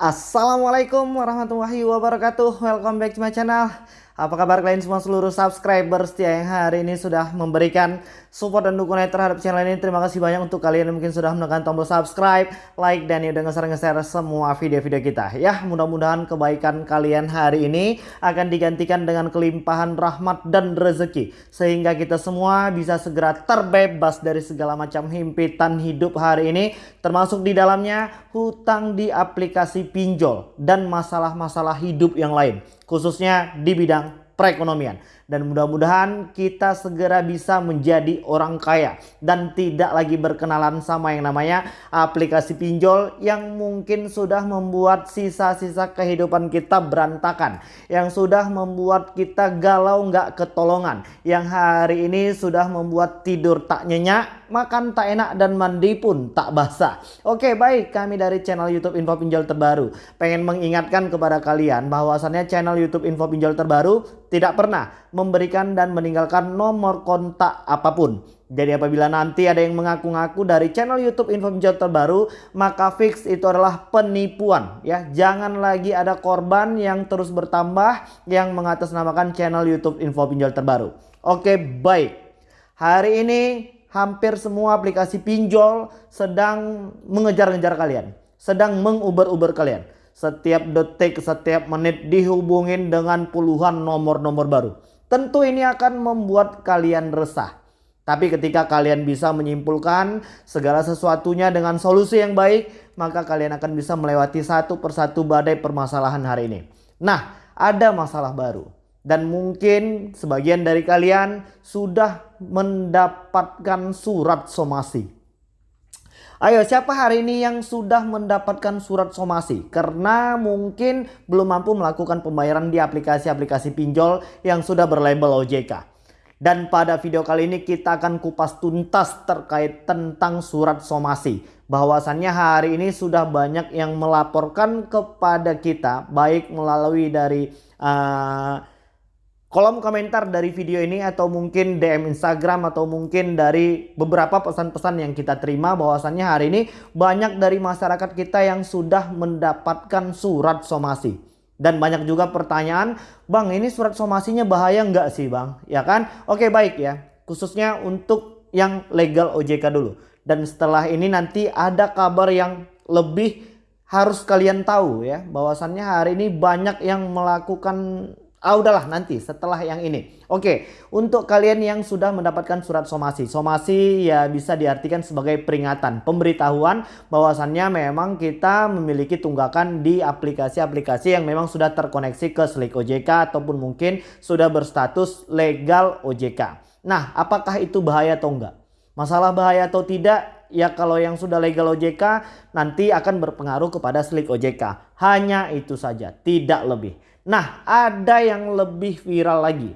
Assalamualaikum warahmatullahi wabarakatuh. Welcome back to my channel apa kabar kalian semua seluruh subscriber setia yang hari ini sudah memberikan support dan dukungan terhadap channel ini. Terima kasih banyak untuk kalian yang mungkin sudah menekan tombol subscribe, like, dan ya udah nge-share semua video-video kita. Ya mudah-mudahan kebaikan kalian hari ini akan digantikan dengan kelimpahan rahmat dan rezeki. Sehingga kita semua bisa segera terbebas dari segala macam himpitan hidup hari ini. Termasuk di dalamnya hutang di aplikasi pinjol dan masalah-masalah hidup yang lain khususnya di bidang perekonomian. Dan mudah-mudahan kita segera bisa menjadi orang kaya dan tidak lagi berkenalan sama yang namanya aplikasi pinjol yang mungkin sudah membuat sisa-sisa kehidupan kita berantakan. Yang sudah membuat kita galau nggak ketolongan. Yang hari ini sudah membuat tidur tak nyenyak, makan tak enak dan mandi pun tak basah. Oke baik kami dari channel YouTube Info Pinjol Terbaru pengen mengingatkan kepada kalian bahwasannya channel YouTube Info Pinjol Terbaru tidak pernah memberikan dan meninggalkan nomor kontak apa pun. Jadi apabila nanti ada yang mengaku-ngaku dari channel YouTube Info Pinjol terbaru, maka fix itu adalah penipuan ya. Jangan lagi ada korban yang terus bertambah yang mengatasnamakan channel YouTube Info Pinjol terbaru. Oke, baik. Hari ini hampir semua aplikasi pinjol sedang mengejar-ngejar kalian, sedang menguber-uber kalian. Setiap detik, setiap menit dihubungin dengan puluhan nomor-nomor baru. Tentu ini akan membuat kalian resah. Tapi ketika kalian bisa menyimpulkan segala sesuatunya dengan solusi yang baik, maka kalian akan bisa melewati satu persatu badai permasalahan hari ini. Nah, ada masalah baru. Dan mungkin sebagian dari kalian sudah mendapatkan surat somasi. Ayo siapa hari ini yang sudah mendapatkan surat somasi karena mungkin belum mampu melakukan pembayaran di aplikasi-aplikasi pinjol yang sudah berlabel OJK. Dan pada video kali ini kita akan kupas tuntas terkait tentang surat somasi. Bahwasannya hari ini sudah banyak yang melaporkan kepada kita baik melalui dari uh, kolom komentar dari video ini atau mungkin DM Instagram atau mungkin dari beberapa pesan-pesan yang kita terima bahwasannya hari ini banyak dari masyarakat kita yang sudah mendapatkan surat somasi. Dan banyak juga pertanyaan, Bang ini surat somasinya bahaya nggak sih Bang? Ya kan? Oke baik ya, khususnya untuk yang legal OJK dulu. Dan setelah ini nanti ada kabar yang lebih harus kalian tahu ya bahwasannya hari ini banyak yang melakukan Ah udahlah nanti setelah yang ini. Oke, untuk kalian yang sudah mendapatkan surat somasi. Somasi ya bisa diartikan sebagai peringatan, pemberitahuan bahwasannya memang kita memiliki tunggakan di aplikasi-aplikasi yang memang sudah terkoneksi ke Slik OJK ataupun mungkin sudah berstatus legal OJK. Nah, apakah itu bahaya atau enggak? Masalah bahaya atau tidak? Ya kalau yang sudah legal OJK nanti akan berpengaruh kepada Slik OJK. Hanya itu saja, tidak lebih. Nah, ada yang lebih viral lagi.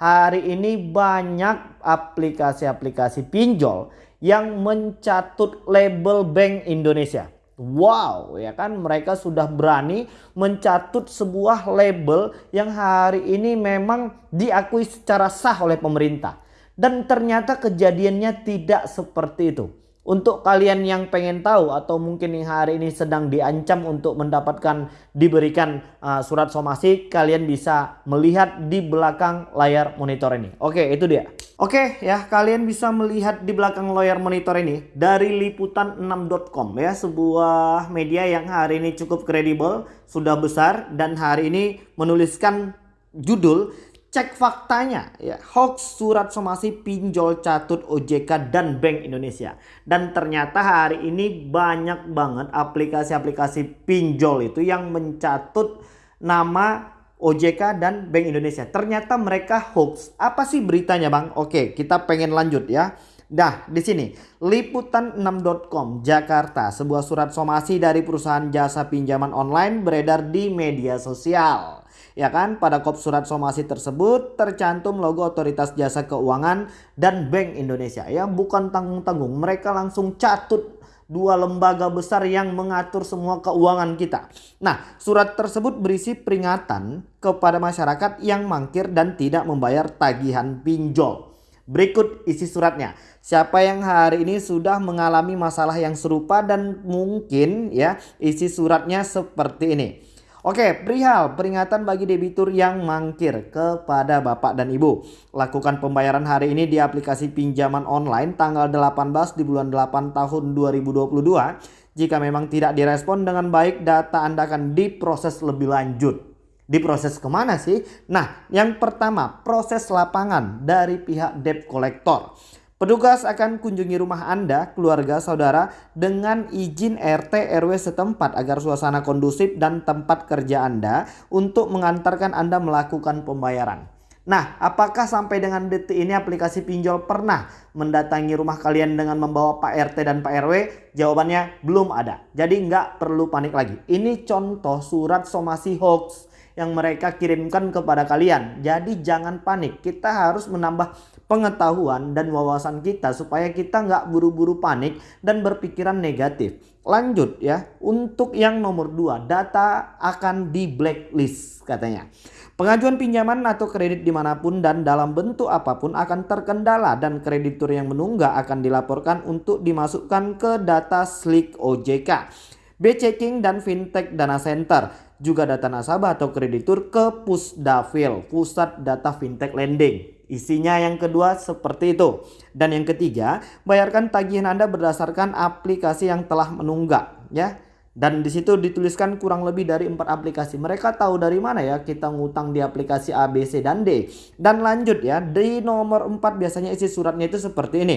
Hari ini banyak aplikasi-aplikasi pinjol yang mencatut label Bank Indonesia. Wow, ya kan mereka sudah berani mencatut sebuah label yang hari ini memang diakui secara sah oleh pemerintah. Dan ternyata kejadiannya tidak seperti itu. Untuk kalian yang pengen tahu atau mungkin yang hari ini sedang diancam untuk mendapatkan diberikan uh, surat somasi, kalian bisa melihat di belakang layar monitor ini. Oke, itu dia. Oke ya, kalian bisa melihat di belakang layar monitor ini dari liputan6.com ya, sebuah media yang hari ini cukup kredibel, sudah besar dan hari ini menuliskan judul cek faktanya ya hoax surat somasi pinjol catut OJK dan Bank Indonesia. Dan ternyata hari ini banyak banget aplikasi-aplikasi pinjol itu yang mencatut nama OJK dan Bank Indonesia. Ternyata mereka hoax. Apa sih beritanya Bang? Oke kita pengen lanjut ya. Nah, di sini. Liputan6.com Jakarta, sebuah surat somasi dari perusahaan jasa pinjaman online beredar di media sosial ya kan pada kop surat somasi tersebut tercantum logo otoritas jasa keuangan dan Bank Indonesia ya bukan tanggung-tanggung mereka langsung catut dua lembaga besar yang mengatur semua keuangan kita. Nah, surat tersebut berisi peringatan kepada masyarakat yang mangkir dan tidak membayar tagihan pinjol. Berikut isi suratnya. Siapa yang hari ini sudah mengalami masalah yang serupa dan mungkin ya isi suratnya seperti ini. Oke, perihal peringatan bagi debitur yang mangkir kepada Bapak dan Ibu. Lakukan pembayaran hari ini di aplikasi pinjaman online tanggal 18 di bulan 8 tahun 2022. Jika memang tidak direspon dengan baik, data Anda akan diproses lebih lanjut. Diproses ke mana sih? Nah, yang pertama proses lapangan dari pihak debt collector. Petugas akan kunjungi rumah Anda, keluarga, saudara dengan izin RT RW setempat agar suasana kondusif dan tempat kerja Anda untuk mengantarkan Anda melakukan pembayaran. Nah, apakah sampai dengan detik ini aplikasi pinjol pernah mendatangi rumah kalian dengan membawa Pak RT dan Pak RW? Jawabannya belum ada. Jadi nggak perlu panik lagi. Ini contoh surat somasi hoax yang mereka kirimkan kepada kalian. Jadi jangan panik. Kita harus menambah pengetahuan dan wawasan kita supaya kita nggak buru-buru panik dan berpikiran negatif. Lanjut ya, untuk yang nomor dua, data akan di blacklist katanya. Pengajuan pinjaman atau kredit di mana pun dan dalam bentuk apa pun akan terkendala dan kreditur yang menunggak akan dilaporkan untuk dimasukkan ke data slik OJK. B-checking dan fintech dana center juga data nasabah atau kreditur ke Pusdafil, Pusat Data Fintech Lending. Isinya yang kedua seperti itu. Dan yang ketiga, bayarkan tagihan Anda berdasarkan aplikasi yang telah menunggak ya. Dan di situ dituliskan kurang lebih dari empat aplikasi. Mereka tahu dari mana ya kita ngutang di aplikasi A, B, C, dan D. Dan lanjut ya, di nomor 4 biasanya isi suratnya itu seperti ini.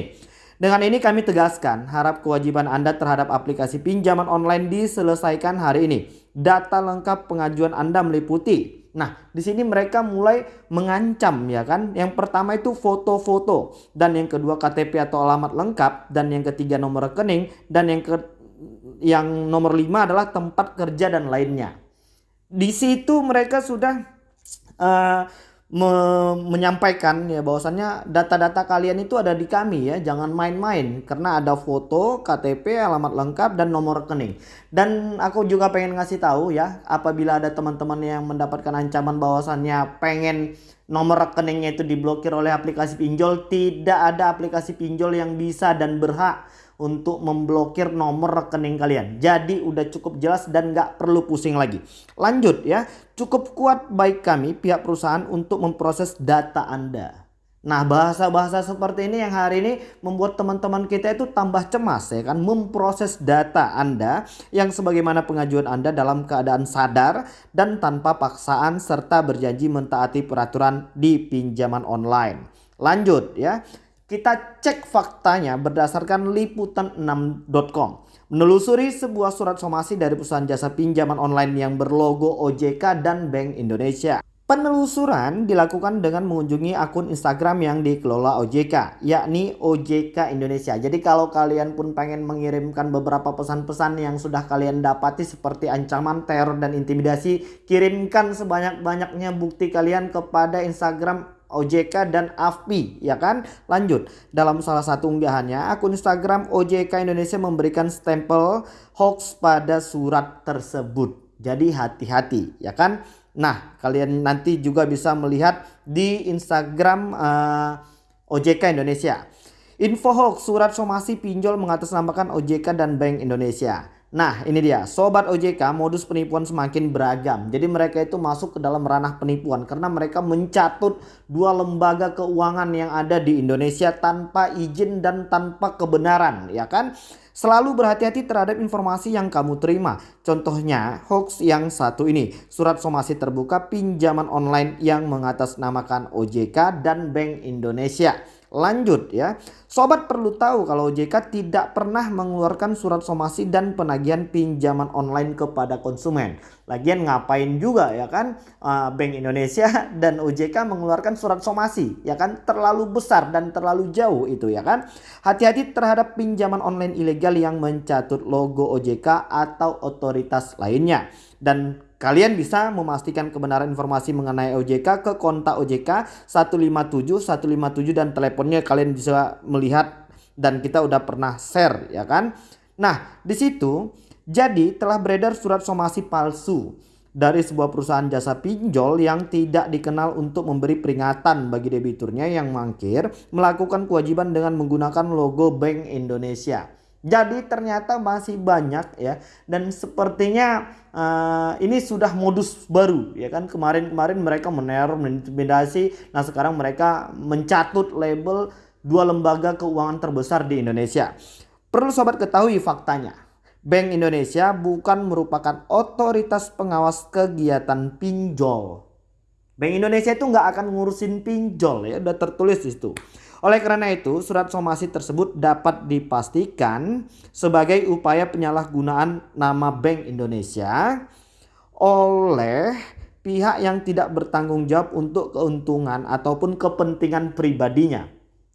Dengan ini kami tegaskan, harap kewajiban Anda terhadap aplikasi pinjaman online diselesaikan hari ini data lengkap pengajuan Anda meliputi. Nah, di sini mereka mulai mengancam ya kan. Yang pertama itu foto-foto dan yang kedua KTP atau alamat lengkap dan yang ketiga nomor rekening dan yang ke yang nomor lima adalah tempat kerja dan lainnya. Di situ mereka sudah uh, me menyampaikan ya bahwasannya data-data kalian itu ada di kami ya jangan main-main karena ada foto KTP alamat lengkap dan nomor rekening. Dan aku juga pengen ngasih tahu ya apabila ada teman-teman yang mendapatkan ancaman bahwasannya pengen nomor rekeningnya itu diblokir oleh aplikasi pinjol tidak ada aplikasi pinjol yang bisa dan berhak untuk memblokir nomor rekening kalian. Jadi udah cukup jelas dan nggak perlu pusing lagi. Lanjut ya, cukup kuat baik kami pihak perusahaan untuk memproses data Anda. Nah bahasa-bahasa seperti ini yang hari ini membuat teman-teman kita itu tambah cemas ya kan memproses data Anda yang sebagaimana pengajuan Anda dalam keadaan sadar dan tanpa paksaan serta berjanji mentaati peraturan di pinjaman online. Lanjut ya. Kita cek faktanya berdasarkan liputan6.com. Menelusuri sebuah surat somasi dari perusahaan jasa pinjaman online yang berlogo OJK dan Bank Indonesia. Penelusuran dilakukan dengan mengunjungi akun Instagram yang dikelola OJK, yakni OJK Indonesia. Jadi kalau kalian pun pengen mengirimkan beberapa pesan-pesan yang sudah kalian dapati seperti ancaman, teror, dan intimidasi, kirimkan sebanyak-banyaknya bukti kalian kepada Instagram OJK dan AFPI ya kan? Lanjut. Dalam salah satu unggahannya akun Instagram OJK Indonesia memberikan stempel hoax pada surat tersebut. Jadi hati-hati ya kan? Nah kalian nanti juga bisa melihat di Instagram uh, eh, OJK Indonesia. Info hoax surat somasi pinjol mengatasnamakan OJK dan Bank Indonesia Nah ini dia. Sobat OJK modus penipuan semakin beragam. Jadi mereka itu masuk ke dalam ranah penipuan Karena mereka mencatut dua lembaga keuangan yang ada di Indonesia Tanpa izin dan tanpa kebenaran ya kan Selalu berhati-hati terhadap informasi yang kamu terima Contohnya hoax yang satu ini Surat somasi terbuka pinjaman online yang mengatasnamakan OJK dan Bank Indonesia Lanjut ya. Sobat perlu tahu kalau OJK tidak pernah mengeluarkan surat somasi dan penagihan pinjaman online kepada konsumen. Lagian ngapain juga ya kan uh, Bank Indonesia dan OJK mengeluarkan surat somasi ya kan terlalu besar dan terlalu jauh itu ya kan. Hati-hati terhadap pinjaman online ilegal yang mencatut logo OJK atau otoritas lainnya. Dan Kalian bisa memastikan kebenaran informasi mengenai OJK ke kontak OJK 157 157 dan teleponnya kalian bisa melihat dan kita udah pernah share ya kan. Nah, di situ jadi telah beredar surat somasi palsu dari sebuah perusahaan jasa pinjol yang tidak dikenal untuk memberi peringatan bagi debiturnya yang mangkir melakukan kewajiban dengan menggunakan logo Bank Indonesia. Jadi ternyata masih banyak ya dan sepertinya uh, ini sudah modus baru ya kan kemarin-kemarin mereka meneror mengintimidasi nah sekarang mereka mencatut label dua lembaga keuangan terbesar di Indonesia. Perlu sobat ketahui faktanya. Bank Indonesia bukan merupakan otoritas pengawas kegiatan pinjol. Bank Indonesia itu nggak akan ngurusin pinjol ya udah tertulis di situ. Oleh karena itu, surat somasi tersebut dapat dipastikan sebagai upaya penyalahgunaan nama Bank Indonesia oleh pihak yang tidak bertanggung jawab untuk keuntungan ataupun kepentingan pribadinya.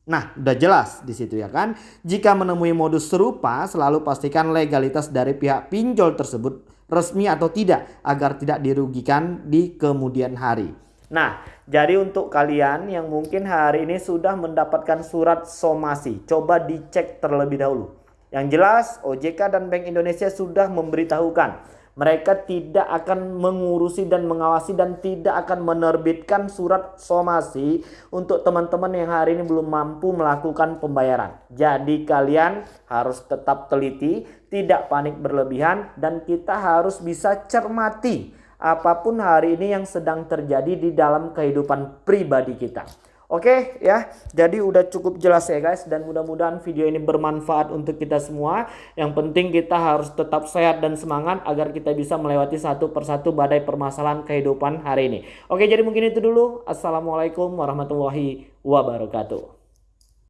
Nah, udah jelas di situ ya kan? Jika menemui modus serupa, selalu pastikan legalitas dari pihak pinjol tersebut resmi atau tidak agar tidak dirugikan di kemudian hari. Nah, jadi untuk kalian yang mungkin hari ini sudah mendapatkan surat somasi, coba dicek terlebih dahulu. Yang jelas OJK dan Bank Indonesia sudah memberitahukan mereka tidak akan mengurusi dan mengawasi dan tidak akan menerbitkan surat somasi untuk teman-teman yang hari ini belum mampu melakukan pembayaran. Jadi kalian harus tetap teliti, tidak panik berlebihan dan kita harus bisa cermati apa pun hari ini yang sedang terjadi di dalam kehidupan pribadi kita. Oke ya, jadi udah cukup jelas ya guys dan mudah-mudahan video ini bermanfaat untuk kita semua. Yang penting kita harus tetap sehat dan semangat agar kita bisa melewati satu persatu badai permasalahan kehidupan hari ini. Oke, jadi mungkin itu dulu. Assalamualaikum warahmatullahi wabarakatuh.